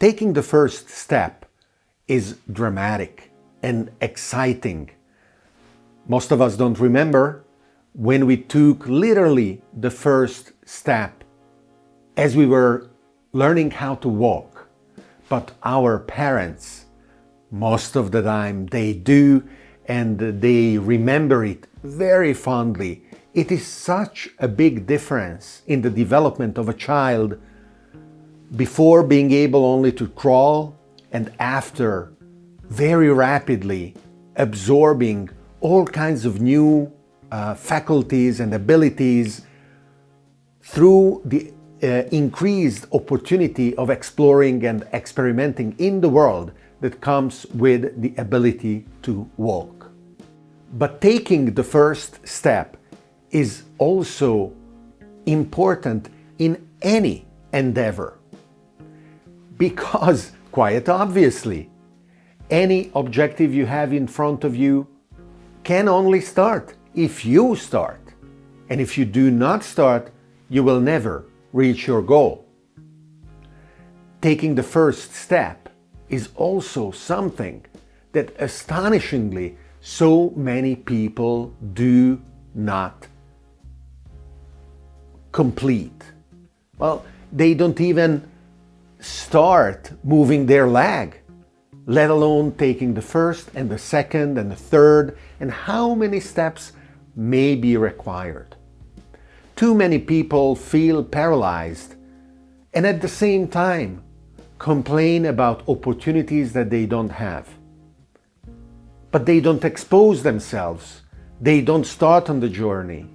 Taking the first step is dramatic and exciting. Most of us don't remember when we took literally the first step as we were learning how to walk. But our parents, most of the time, they do and they remember it very fondly. It is such a big difference in the development of a child before being able only to crawl and after very rapidly absorbing all kinds of new uh, faculties and abilities through the uh, increased opportunity of exploring and experimenting in the world that comes with the ability to walk. But taking the first step is also important in any endeavor because, quite obviously, any objective you have in front of you can only start if you start. And if you do not start, you will never reach your goal. Taking the first step is also something that astonishingly so many people do not complete. Well, they don't even start moving their leg, let alone taking the first and the second and the third, and how many steps may be required. Too many people feel paralyzed and at the same time complain about opportunities that they don't have. But they don't expose themselves. They don't start on the journey.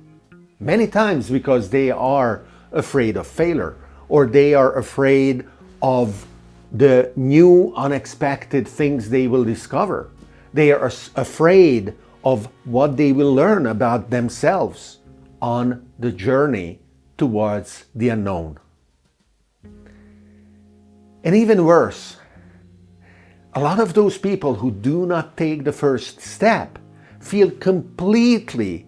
Many times because they are afraid of failure or they are afraid of the new unexpected things they will discover. They are afraid of what they will learn about themselves on the journey towards the unknown. And even worse, a lot of those people who do not take the first step feel completely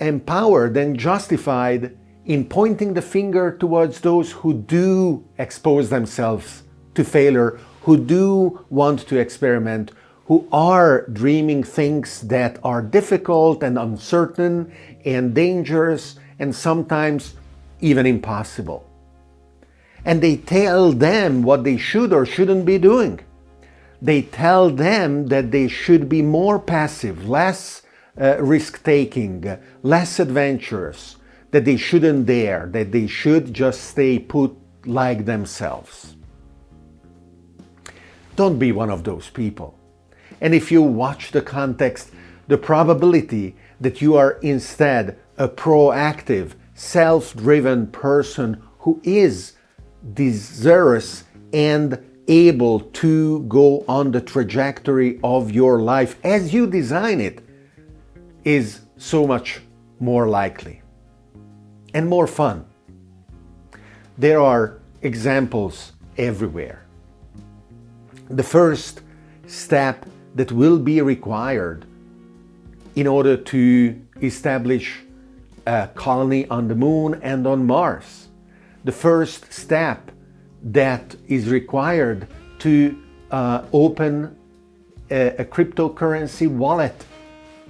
empowered and justified in pointing the finger towards those who do expose themselves to failure, who do want to experiment, who are dreaming things that are difficult and uncertain and dangerous and sometimes even impossible. And they tell them what they should or shouldn't be doing. They tell them that they should be more passive, less uh, risk-taking, less adventurous, that they shouldn't dare, that they should just stay put like themselves. Don't be one of those people. And if you watch the context, the probability that you are instead a proactive, self-driven person who is desirous and able to go on the trajectory of your life as you design it is so much more likely and more fun. There are examples everywhere. The first step that will be required in order to establish a colony on the moon and on Mars. The first step that is required to uh, open a, a cryptocurrency wallet,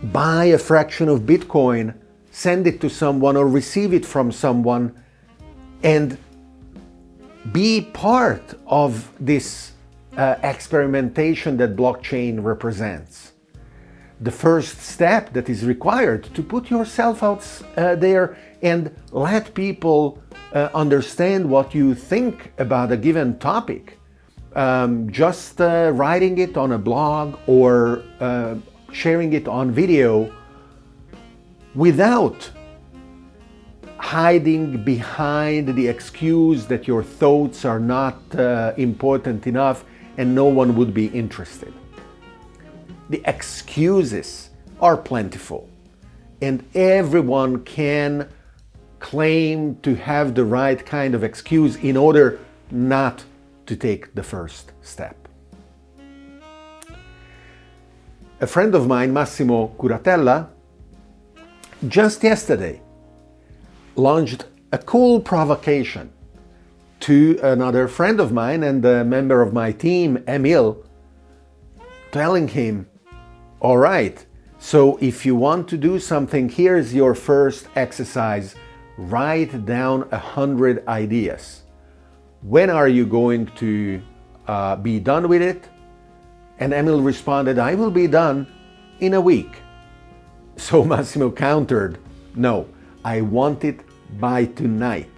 buy a fraction of Bitcoin, send it to someone or receive it from someone and be part of this uh, experimentation that blockchain represents. The first step that is required to put yourself out uh, there and let people uh, understand what you think about a given topic. Um, just uh, writing it on a blog or uh, sharing it on video without hiding behind the excuse that your thoughts are not uh, important enough and no one would be interested. The excuses are plentiful and everyone can claim to have the right kind of excuse in order not to take the first step. A friend of mine, Massimo Curatella, just yesterday launched a cool provocation to another friend of mine and a member of my team, Emil, telling him, all right, so if you want to do something, here's your first exercise. Write down a hundred ideas. When are you going to uh, be done with it? And Emil responded, I will be done in a week. So Massimo countered, no, I want it by tonight.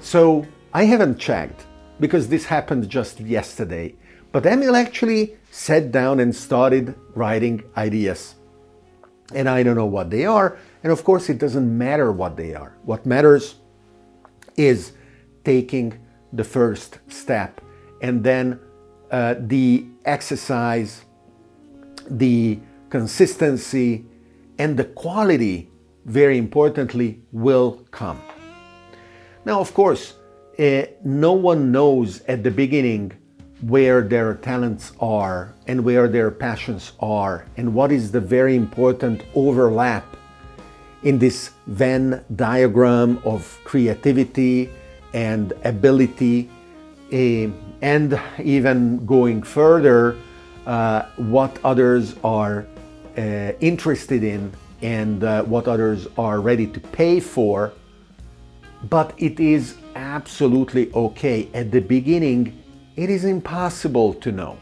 So I haven't checked because this happened just yesterday, but Emil actually sat down and started writing ideas. And I don't know what they are, and of course it doesn't matter what they are. What matters is taking the first step and then uh, the exercise, the consistency, and the quality, very importantly, will come. Now, of course, uh, no one knows at the beginning where their talents are and where their passions are and what is the very important overlap in this Venn diagram of creativity and ability uh, and even going further uh, what others are interested in and uh, what others are ready to pay for but it is absolutely okay. At the beginning, it is impossible to know.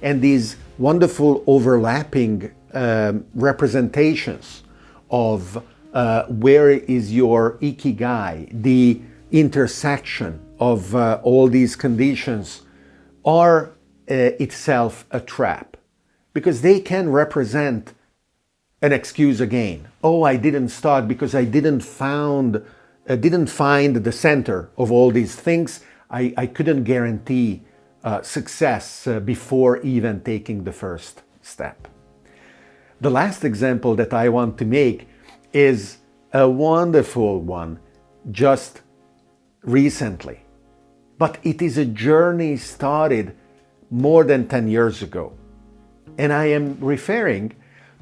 And these wonderful overlapping um, representations of uh, where is your ikigai, the intersection of uh, all these conditions are uh, itself a trap because they can represent an excuse again. Oh, I didn't start because I didn't found uh, didn't find the center of all these things, I, I couldn't guarantee uh, success uh, before even taking the first step. The last example that I want to make is a wonderful one just recently. But it is a journey started more than 10 years ago. And I am referring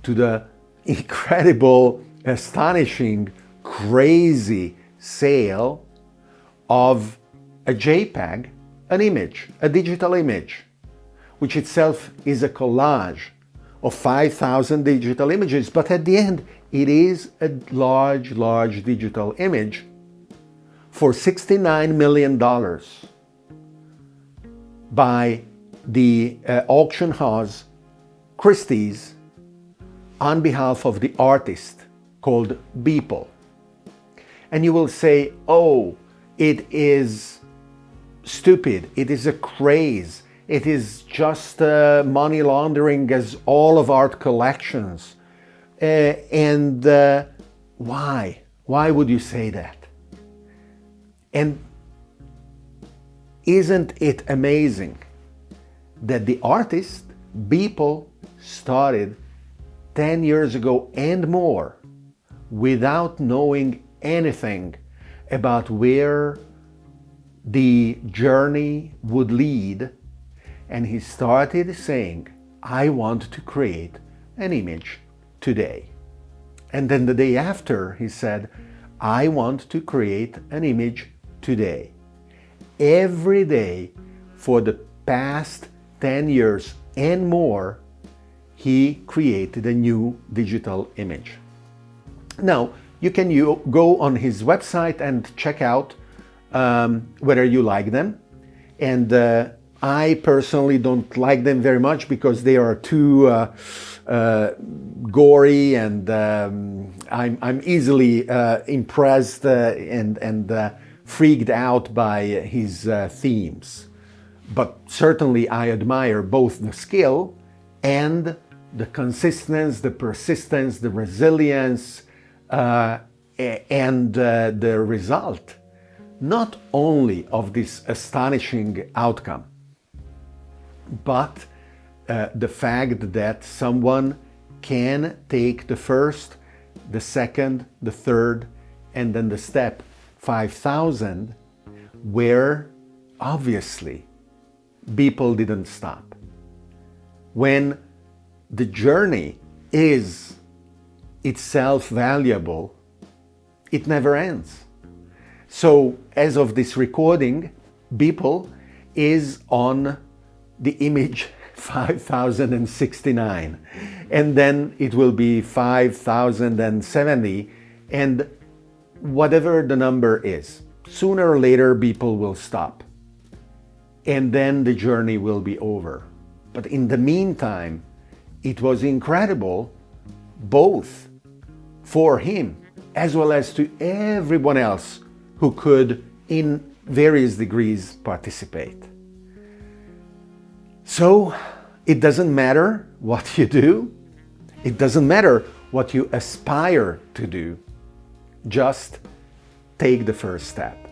to the incredible, astonishing, crazy sale of a JPEG, an image, a digital image, which itself is a collage of 5,000 digital images, but at the end it is a large, large digital image for $69 million by the uh, auction house Christie's on behalf of the artist called Beeple and you will say, oh, it is stupid, it is a craze, it is just uh, money laundering as all of art collections. Uh, and uh, why? Why would you say that? And isn't it amazing that the artist, Beeple, started 10 years ago and more without knowing anything about where the journey would lead and he started saying, I want to create an image today. And then the day after he said, I want to create an image today. Every day for the past 10 years and more, he created a new digital image. Now, you can you go on his website and check out um, whether you like them. And uh, I personally don't like them very much because they are too uh, uh, gory and um, I'm, I'm, easily uh, impressed uh, and, and uh, freaked out by his themes. But certainly I admire both the skill and the consistency, the persistence, the resilience, uh, and uh, the result not only of this astonishing outcome, but uh, the fact that someone can take the first, the second, the third, and then the step 5,000 where obviously people didn't stop. When the journey is itself valuable, it never ends. So as of this recording, Beeple is on the image 5069 and then it will be 5070 and whatever the number is. Sooner or later Beeple will stop and then the journey will be over. But in the meantime, it was incredible both for him as well as to everyone else who could in various degrees participate. So it doesn't matter what you do. It doesn't matter what you aspire to do. Just take the first step.